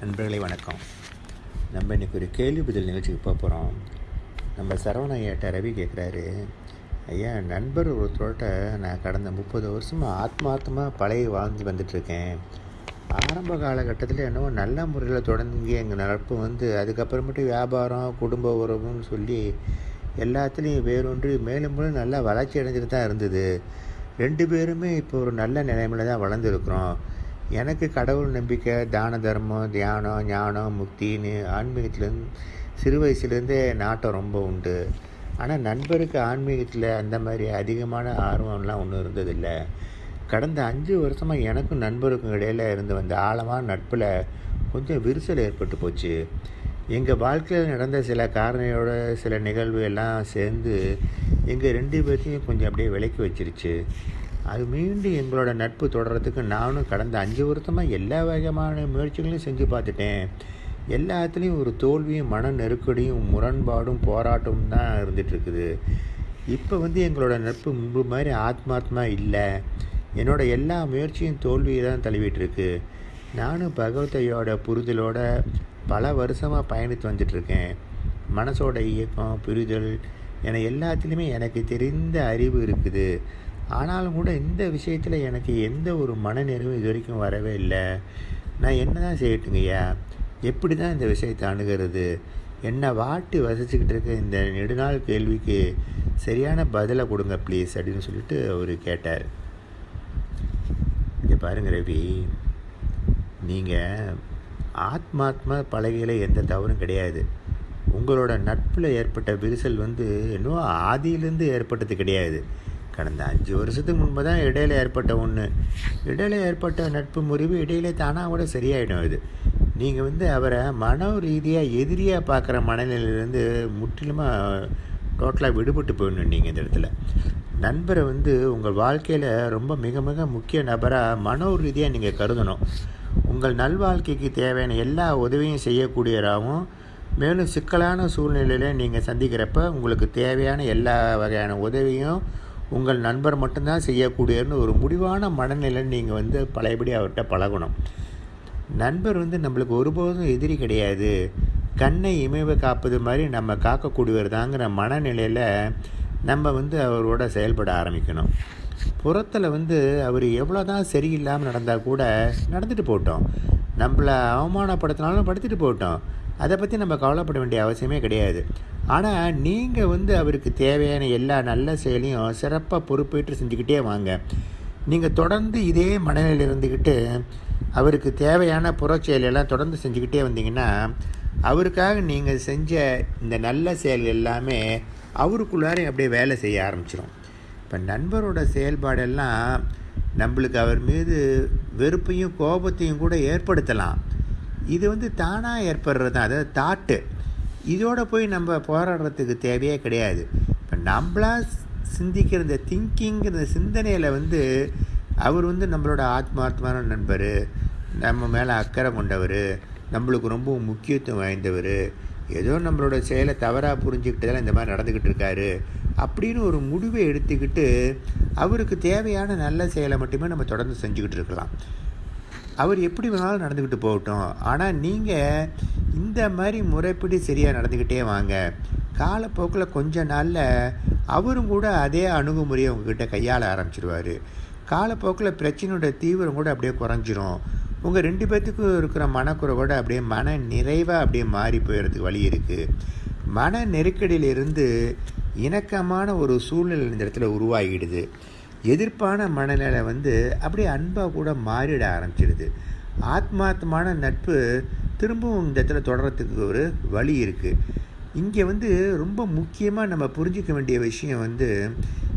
நண்பர்களே வணக்கம். நம்ம இன்றைக்கி ஒரு கேள்வி பதில் நிகழ்ச்சிக்கு போக போகிறோம் நம்ம சரவண ஐயாட்ட ரவி கேட்குறாரு ஐயா நண்பர் ஒருத்தரோட்ட நான் கடந்த முப்பது வருஷமாக ஆத்மார்த்தமாக பழகி வாழ்ந்து வந்துட்டுருக்கேன். ஆரம்ப காலகட்டத்தில் என்னவோ நல்ல முறையில் தொடங்கி எங்கள் நட்பு வந்து அதுக்கப்புறமேட்டு வியாபாரம் குடும்ப உறவுன்னு சொல்லி எல்லாத்துலேயும் வேறொன்று மேலும் மேலும் நல்லா வளர்ச்சி அடைஞ்சிட்டு தான் இருந்தது. ரெண்டு பேருமே இப்போ ஒரு நல்ல நிலைமையில தான் வளர்ந்துருக்குறோம். எனக்கு கடவுள் நம்பிக்கை தான தர்மம் தியானம் ஞானம் முக்தின்னு ஆன்மீகத்துலேருந்து சிறு வயசுலேருந்தே நாட்டம் ரொம்ப உண்டு. ஆனால் நண்பருக்கு ஆன்மீகத்தில் அந்த மாதிரி அதிகமான ஆர்வம்லாம் ஒன்றும் இருந்ததில்லை. கடந்த அஞ்சு வருஷமாக எனக்கும் நண்பருக்கும் இடையில் இருந்து வந்த ஆழமான நட்பில் கொஞ்சம் விரிசல் ஏற்பட்டு போச்சு. எங்கள் வாழ்க்கையில் நடந்த சில காரணியோட சில நிகழ்வு எல்லாம் சேர்ந்து எங்கள் ரெண்டு பேர்த்தையும் கொஞ்சம் அப்படியே விலக்கி வச்சிருச்சு. அது மீண்டும் எங்களோட நட்பு தொடர்கிறதுக்கு நானும் கடந்த அஞ்சு வருஷமாக எல்லா வகையான முயற்சிகளையும் செஞ்சு பார்த்துட்டேன். எல்லாத்துலேயும் ஒரு தோல்வியும் மன நெருக்கடியும் முரண்பாடும் போராட்டமும் தான் இருந்துகிட்ருக்குது இப்போ வந்து எங்களோட நட்பு முன்பு மாதிரி ஆத்மாத்மா இல்லை. என்னோடய எல்லா முயற்சியும் தோல்வியை தான் தழுவிட்டுருக்கு. நானும் பகவத்தையோட புரிதலோட பல வருஷமாக பயணித்து வந்துட்டுருக்கேன். மனசோட இயக்கம் புரிதல் என எல்லாத்துலேயுமே எனக்கு தெரிந்த அறிவு இருக்குது. ஆனாலும் கூட இந்த விஷயத்தில் எனக்கு எந்த ஒரு மனநிறைவும் இது வரைக்கும் வரவே இல்லை. நான் என்ன தான் செய்யட்டுங்கய்யா எப்படி தான் இந்த விஷயத்தை அணுகிறது? என்னை வாட்டி வசிச்சுக்கிட்டு இருக்க இந்த நெடுநாள் கேள்விக்கு சரியான பதிலை கொடுங்க ப்ளீஸ் அப்படின்னு சொல்லிட்டு அவர் கேட்டார். இங்கே பாருங்க ரவி நீங்கள் ஆத்மாத்மா பழகையில் எந்த தவறும் கிடையாது. உங்களோட நட்பில் ஏற்பட்ட விரிசல் வந்து இன்னும் ஆதியிலேருந்து ஏற்பட்டது கிடையாது. கடந்த அஞ்சு வருஷத்துக்கு முன்பு தான் இடையில ஏற்பட்ட ஒன்று இடையில ஏற்பட்ட நட்பு முறிவு இடையில தானாக கூட சரியாயிடும் இது நீங்கள் வந்து அவரை மன ரீதியாக எதிரியாக பார்க்குற மனநிலையிலேருந்து முற்றிலுமாக டோட்டலாக விடுபட்டு போயிடணும் நீங்கள் இந்த இடத்துல. நண்பரை வந்து உங்கள் வாழ்க்கையில் ரொம்ப மிக மிக முக்கிய நபராக மனோ ரீதியாக நீங்கள் கருதணும். உங்கள் நல்வாழ்க்கைக்கு தேவையான எல்லா உதவியும் செய்யக்கூடியவராகவும் மேலும் சிக்கலான சூழ்நிலையில் நீங்கள் சந்திக்கிறப்ப உங்களுக்கு தேவையான எல்லா வகையான உதவியும் உங்கள் நண்பர் மட்டும்தான் செய்யக்கூடியன்னு ஒரு முடிவான மனநிலை நீங்கள் வந்து பழையபடி அவர்கிட்ட பழகணும். நண்பர் வந்து நம்மளுக்கு ஒருபோதும் எதிரி கிடையாது. கண்ணை இமைவை காப்பது மாதிரி நம்ம காக்கக்கூடியவர் தாங்கிற மனநிலையில் நம்ம வந்து அவரோட செயல்பட ஆரம்பிக்கணும். புறத்தில் வந்து அவர் எவ்வளோ தான் சரியில்லாமல் நடந்தால் கூட நடந்துட்டு போட்டோம். நம்மளை அவமானப்படுத்தினாலும் படுத்துட்டு போட்டோம். அதை பற்றி நம்ம கவலைப்பட வேண்டிய அவசியமே கிடையாது. ஆனால் நீங்கள் வந்து அவருக்கு தேவையான எல்லா நல்ல செயலையும் சிறப்பாக பொறுப்பேற்று செஞ்சுக்கிட்டே வாங்க. நீங்கள் தொடர்ந்து இதே மனநிலையில் இருந்துக்கிட்டு அவருக்கு தேவையான புறச்செயலெல்லாம் தொடர்ந்து செஞ்சுக்கிட்டே வந்தீங்கன்னா அவருக்காக நீங்கள் செஞ்ச இந்த நல்ல செயல் எல்லாமே அவருக்குள்ளாரே அப்படியே வேலை செய்ய ஆரம்பிச்சிடும் இப்போ நண்பரோட செயல்பாடெல்லாம் நம்மளுக்கு அவர் மீது வெறுப்பையும் கோபத்தையும் கூட ஏற்படுத்தலாம். இது வந்து தானாக ஏற்படுறது தான். அதாவது தாட்டு. இதோட போய் நம்ம போராடுறதுக்கு தேவையே கிடையாது. இப்போ நம்மளா சிந்திக்கிற இந்த திங்கிங்கிற சிந்தனையில் வந்து அவர் வந்து நம்மளோட ஆத்மார்த்தமான நண்பர் நம்ம மேலே அக்கறை கொண்டவர் நம்மளுக்கு ரொம்ப முக்கியத்துவம் வாய்ந்தவர் ஏதோ நம்மளோட செயலை தவறாக புரிஞ்சுக்கிட்டதால இந்த மாதிரி நடந்துக்கிட்டு இருக்காரு அப்படின்னு ஒரு முடிவை எடுத்துக்கிட்டு அவருக்கு தேவையான நல்ல செயலை மட்டுமே நம்ம தொடர்ந்து செஞ்சுக்கிட்டு இருக்கலாம். அவர் எப்படி வேணாலும் நடந்துக்கிட்டு போகட்டும். ஆனால் நீங்கள் இந்த மாதிரி முறைப்படி சரியாக நடந்துக்கிட்டே வாங்க. காலப்போக்கில் கொஞ்ச நாளில் அவரும் கூட அதே அணுகுமுறையை உங்ககிட்ட கையாள ஆரம்பிச்சிருவார். காலப்போக்கில் பிரச்சனையோட தீவிரம் கூட அப்படியே குறைஞ்சிரும். உங்கள் ரெண்டு பேர்த்துக்கும் இருக்கிற மனக்குறைவோட அப்படியே மன நிறைவாக அப்படியே மாறி போயிடுறதுக்கு வழி இருக்குது மன நெருக்கடியிலிருந்து இணக்கமான ஒரு சூழ்நிலை இந்த இடத்துல உருவாகிடுது. எதிர்ப்பான மனநிலை வந்து அப்படியே அன்பாக கூட மாறிட ஆரம்பிச்சிடுது. ஆத்மார்த்தமான நட்பு திரும்பவும் இந்த இடத்துல தொடரத்துக்கு ஒரு வழி இருக்குது இங்கே வந்து ரொம்ப முக்கியமாக நம்ம புரிஞ்சிக்க வேண்டிய விஷயம் வந்து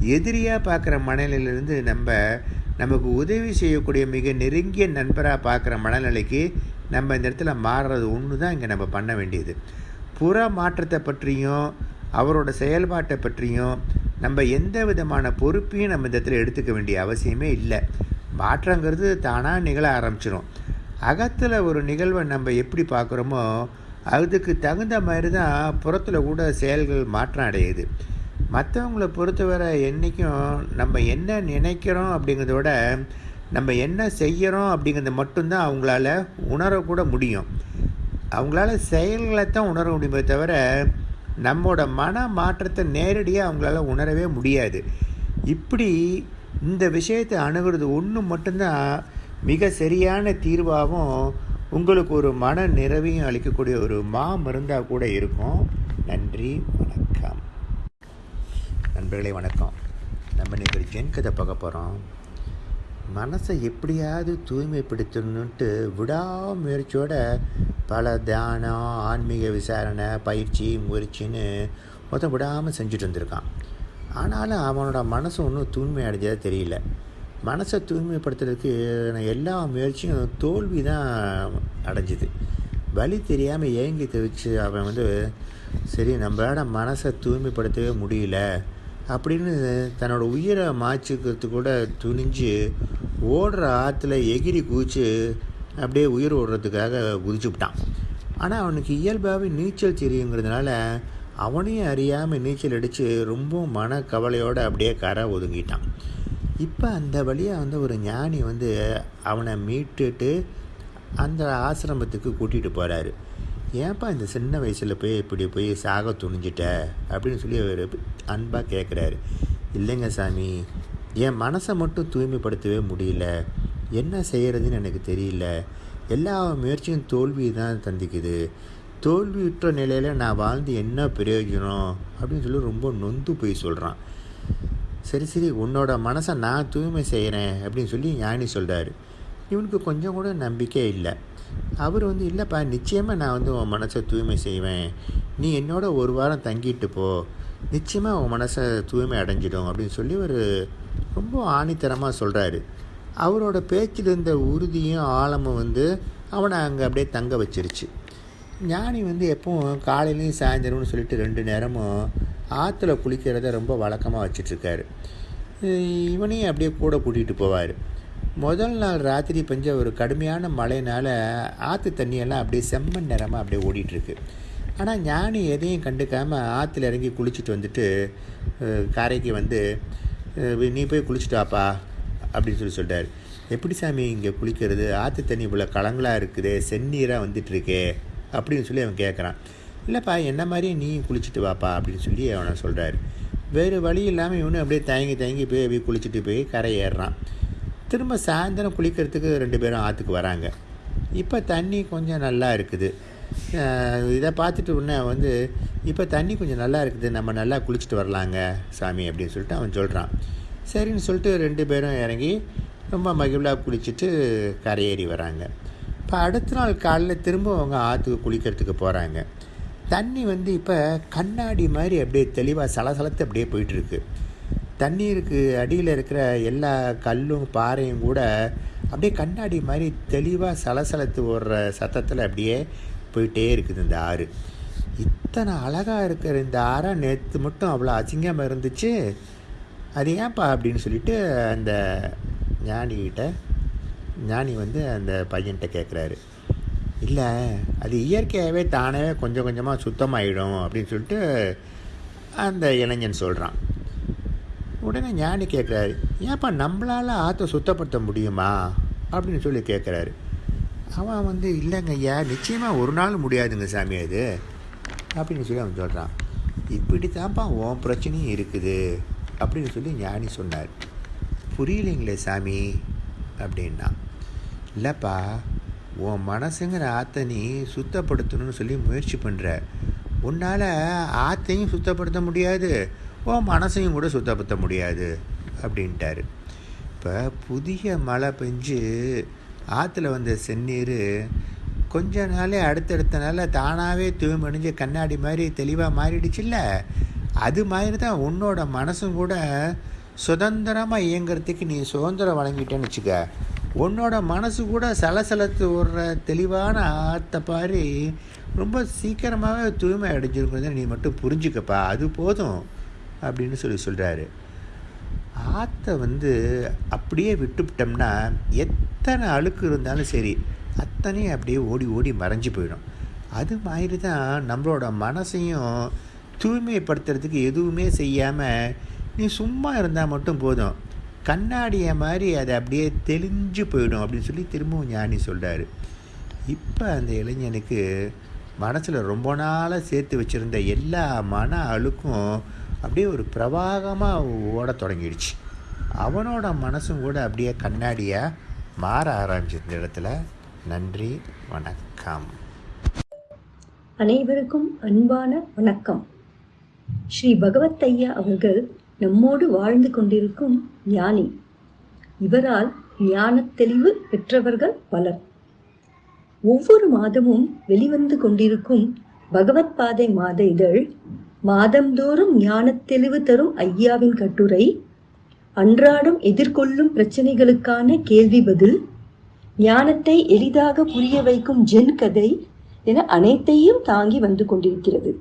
எதிரியாக பார்க்குற மனநிலையிலேருந்து நம்ம நமக்கு உதவி செய்யக்கூடிய மிக நெருங்கிய நண்பராக பார்க்குற மனநிலைக்கு நம்ம இந்த இடத்துல மாறுறது ஒன்று தான் இங்கே நம்ம பண்ண வேண்டியது. புற மாற்றத்தை பற்றியும் அவரோட செயல்பாட்டை பற்றியும் நம்ம எந்த விதமான பொறுப்பையும் நம்ம இந்த இடத்துல எடுத்துக்க வேண்டிய அவசியமே இல்லை. மாற்றங்கிறது தானாக நிகழ ஆரம்பிச்சிடும் அகத்தில் ஒரு நிகழ்வை நம்ம எப்படி பார்க்குறோமோ அதுக்கு தகுந்த மாதிரி தான் புறத்தில் கூட செயல்கள் மாற்றம் அடையுது. மற்றவங்களை பொறுத்தவரை என்றைக்கும் நம்ம என்ன நினைக்கிறோம் அப்படிங்கிறத விட நம்ம என்ன செய்கிறோம் அப்படிங்கிறத மட்டும்தான் அவங்களால உணரக்கூட முடியும். அவங்களால செயல்களை தான் உணர முடியுமே தவிர நம்மோட மன மாற்றத்தை நேரடியாக அவங்களால உணரவே முடியாது. இப்படி இந்த விஷயத்தை அணுகிறது ஒன்று மட்டும்தான் மிக சரியான தீர்வாகவும் உங்களுக்கு ஒரு மன நிறைவையும் அளிக்கக்கூடிய ஒரு மா மருந்தாக கூட இருக்கும். நன்றி வணக்கம். நண்பர்களே வணக்கம். நம்ம நேற்று ஒரு ஜென் கதை பார்க்க போகிறோம் மனசை எப்படியாவது தூய்மைப்படுத்தணுன்ட்டு விடாமுயற்சியோட பல தியானம் ஆன்மீக விசாரணை பயிற்சி முயற்சின்னு மொத்தம் விடாமல் செஞ்சுட்டு வந்திருக்கான். ஆனாலும் அவனோட மனசு ஒன்றும் தூய்மை அடைஞ்சதாக தெரியல. மனசை தூய்மைப்படுத்துறதுக்கு எல்லா முயற்சியும் தோல்வி தான் அடைஞ்சிது. வழி தெரியாமல் ஏங்கி தவிச்சு அவன் வந்து சரி நம்மளால் மனசை தூய்மைப்படுத்தவே முடியல. அப்படின்னு தன்னோட உயிரை மாய்ச்சிக்கிறது கூட துணிஞ்சு ஓடுற ஆற்றுல எகிரி குதிச்சு அப்படியே உயிர் ஓடுறதுக்காக குதிச்சுவிட்டான் ஆனால் அவனுக்கு இயல்பாகவே நீச்சல் தெரியுங்கிறதுனால அவனையும் அறியாமல் நீச்சல் அடித்து ரொம்ப மன கவலையோடு அப்படியே கரை ஒதுங்கிட்டான். இப்போ அந்த வழியாக வந்து ஒரு ஞானி வந்து அவனை மீட்டுட்டு அந்த ஆசிரமத்துக்கு கூட்டிகிட்டு போகிறாரு ஏன்ப்பா இந்த சின்ன வயசில் போய் இப்படி போய் சாக துணிஞ்சிட்ட? அப்படின்னு சொல்லி அவர் அன்பாக கேட்குறாரு இல்லைங்க சாமி என் மனசை மட்டும் தூய்மைப்படுத்தவே முடியல. என்ன செய்கிறதுன்னு எனக்கு தெரியல. எல்லா முயற்சியும் தோல்வி தான் தந்திக்குது. தோல்வியுற்ற நிலையில் நான் வாழ்ந்து என்ன பிரயோஜனம்? அப்படின்னு சொல்லி ரொம்ப நொந்து போய் சொல்கிறான் சரி சரி உன்னோட மனசை நான் தூய்மை செய்கிறேன் அப்படின்னு சொல்லி ஞானி சொல்கிறாரு இவனுக்கு கொஞ்சம் கூட நம்பிக்கை இல்லை. அவர் வந்து இல்லைப்பா நிச்சயமாக நான் வந்து உன் மனசை தூய்மை செய்வேன். நீ என்னோட ஒரு வாரம் தங்கிட்டு போ. நிச்சயமாக உன் மனசை தூய்மை அடைஞ்சிடும் அப்படின்னு சொல்லி ஒரு ரொம்ப ஆணித்தரமாக சொல்கிறாரு அவரோட பேச்சில் இருந்த உறுதியும் ஆழமும் வந்து அவனை அங்கே அப்படியே தங்க வச்சிருச்சு. ஞானி வந்து எப்பவும் காலையிலையும் சாயந்தரம்னு சொல்லிட்டு ரெண்டு நேரமும் ஆற்றுல குளிக்கிறத ரொம்ப வழக்கமாக வச்சிட்ருக்காரு இவனையும் அப்படியே கூட கூட்டிகிட்டு போவார். முதல் நாள் ராத்திரி பெஞ்ச ஒரு கடுமையான மழைனால் ஆற்று தண்ணியெல்லாம் அப்படியே செம்மண் நேரமாக அப்படியே ஓடிட்டுருக்கு. ஆனால் ஞானி எதையும் கண்டுக்காமல் ஆற்றுல இறங்கி குளிச்சுட்டு வந்துட்டு கரைக்கு வந்து நீ போய் குளிச்சுட்டு வாப்பா அப்படின்னு சொல்லி சொல்லிட்டார் எப்படி சாமி இங்கே குளிக்கிறது? ஆற்று தண்ணி இவ்வளோ கலங்களாக இருக்குது செந்நீராக வந்துட்டுருக்கே அப்படின்னு சொல்லி அவன் கேட்குறான் இல்லைப்பா என்ன மாதிரியே நீ குளிச்சுட்டு வாப்பா அப்படின்னு சொல்லி அவனை சொல்கிறாரு வேறு வழி இல்லாமல் இவனு அப்படியே தயங்கி தயங்கி போய் அப்படியே குளிச்சுட்டு போய் கரை ஏறுறான். திரும்ப சாயந்தரம் குளிக்கிறதுக்கு ரெண்டு பேரும் ஆற்றுக்கு வராங்க. இப்போ தண்ணி கொஞ்சம் நல்லா இருக்குது. இதை பார்த்துட்டு உடனே வந்து இப்போ தண்ணி கொஞ்சம் நல்லா இருக்குது நம்ம நல்லா குளிச்சுட்டு வரலாங்க சாமி அப்படின்னு சொல்லிட்டு அவன் சொல்கிறான் சரின்னு சொல்லிட்டு ரெண்டு பேரும் இறங்கி ரொம்ப மகிழ்வாக குளிச்சுட்டு கரையேறி வராங்க. இப்போ அடுத்த நாள் காலையில் திரும்ப அவங்க ஆற்றுக்கு குளிக்கிறதுக்கு போகிறாங்க தண்ணி வந்து இப்போ கண்ணாடி மாதிரி அப்படியே தெளிவாக சலசலத்து அப்படியே போயிட்டுருக்கு தண்ணீருக்கு அடியில் இருக்கிற எல்லா கல்லும் பாறையும் கூட அப்படியே கண்ணாடி மாதிரி தெளிவாக சலசலத்து ஓடுற சத்தத்தில் அப்படியே போயிட்டே இருக்குது இந்த ஆறு. இத்தனை அழகாக இருக்கிற இந்த ஆறை நேற்று மட்டும் அவ்வளோ அசிங்கமாக இருந்துச்சு. அது ஏன்ப்பா அப்படின்னு சொல்லிட்டு அந்த ஞானிகிட்ட ஞானி வந்து அந்த பையன்கிட்ட கேட்குறாரு இல்லை அது இயற்கையாகவே தானே கொஞ்சம் கொஞ்சமாக சுத்தமாகிடும் அப்படின்னு சொல்லிட்டு அந்த இளைஞன் சொல்கிறான் உடனே ஞானி கேட்குறாரு ஏன்ப்பா நம்மளால் ஆற்றை சுத்தப்படுத்த முடியுமா? அப்படின்னு சொல்லி கேட்குறாரு அவன் வந்து இல்லைங்க ஐயா நிச்சயமாக ஒரு நாள் முடியாதுங்க சாமி அது அப்படின்னு சொல்லி அவன் சொல்கிறான் இப்படி தான்ப்பா உன் பிரச்சனையும் இருக்குது அப்படின்னு சொல்லி ஞானி சொன்னார். புரியலைங்களே சாமி அப்படின்னா இல்லைப்பா உன் மனசுங்கிற ஆற்றை நீ சுத்தப்படுத்தணும்னு சொல்லி முயற்சி பண்ணுற உன்னால் ஆற்றையும் சுத்தப்படுத்த முடியாது. உன் மனசையும் கூட சுத்தப்படுத்த முடியாது அப்படின்ட்டாரு. இப்போ புதிய மழை பெஞ்சு ஆற்றுல வந்த செந்நீர் கொஞ்ச நாளே அடுத்தடுத்த நாளில் தானாகவே தூய்மணிஞ்சு கண்ணாடி மாதிரி தெளிவாக மாறிடுச்சுல்ல? அது மாதிரி தான் உன்னோட மனசும் கூட சுதந்திரமாக இயங்கிறதுக்கு நீ சுதந்திரம் வழங்கிட்டேன்னு வச்சுக்க. உன்னோட மனசு கூட சலசலத்து ஓடுற தெளிவான ஆற்ற பாரு ரொம்ப சீக்கிரமாகவே தூய்மை அடைஞ்சிருக்கிறத நீ மட்டும் புரிஞ்சுக்கப்பா. அது போதும். அப்படின்னு சொல்லி சொல்கிறாரு ஆற்றை வந்து அப்படியே விட்டுவிட்டோம்னா எத்தனை அழுக்கு இருந்தாலும் சரி அத்தனையும் அப்படியே ஓடி ஓடி மறைஞ்சு போயிடும். அது மாதிரி தான் நம்மளோட மனசையும் தூய்மைப்படுத்துறதுக்கு எதுவுமே செய்யாமல் நீ சும்மா இருந்தால் மட்டும் போதும். கண்ணாடியை மாதிரி அது அப்படியே தெளிஞ்சு போயிடும் அப்படின்னு சொல்லி திரும்பவும் ஞானி சொல்கிறாரு இப்போ அந்த இளைஞனுக்கு மனசில் ரொம்ப நாளாக சேர்த்து வச்சுருந்த எல்லா மன அழுக்கும் அப்படியே ஒரு பிரவாகமாக ஓட தொடங்கிடுச்சு. அவனோட மனசும் கூட அப்படியே கண்ணாடியாக மாற ஆரம்பிச்சு இந்த இடத்துல நன்றி வணக்கம். அனைவருக்கும் அன்பான வணக்கம். ஸ்ரீ பகவத் ஐயா அவர்கள் நம்மோடு வாழ்ந்து கொண்டிருக்கும் ஞானி. இவரால் ஞானத் தெளிவு பெற்றவர்கள் பலர். ஒவ்வொரு மாதமும் வெளிவந்து கொண்டிருக்கும் பகவத் பாதை மாத இதழ் மாதந்தோறும் ஞானத் தெளிவு தரும் ஐயாவின் கட்டுரை அன்றாடம் எதிர்கொள்ளும் பிரச்சனைகளுக்கான கேள்வி பதில் ஞானத்தை எளிதாக புரிய வைக்கும் ஜென் கதை என அனைத்தையும் தாங்கி வந்து கொண்டிருக்கிறது.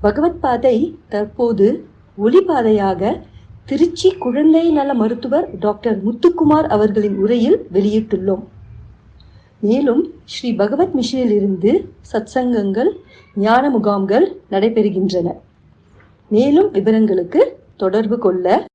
பகவத் பாதை தற்போது ஒளிபாதையாக திருச்சி குழந்தை நல மருத்துவர் டாக்டர் முத்துக்குமார் அவர்களின் உரையில் வெளியிட்டுள்ளோம். மேலும் ஸ்ரீ பகவத் மிஷனிலிருந்து சத்சங்கங்கள் ஞான முகாம்கள் நடைபெறுகின்றன. மேலும் விவரங்களுக்கு தொடர்பு கொள்ள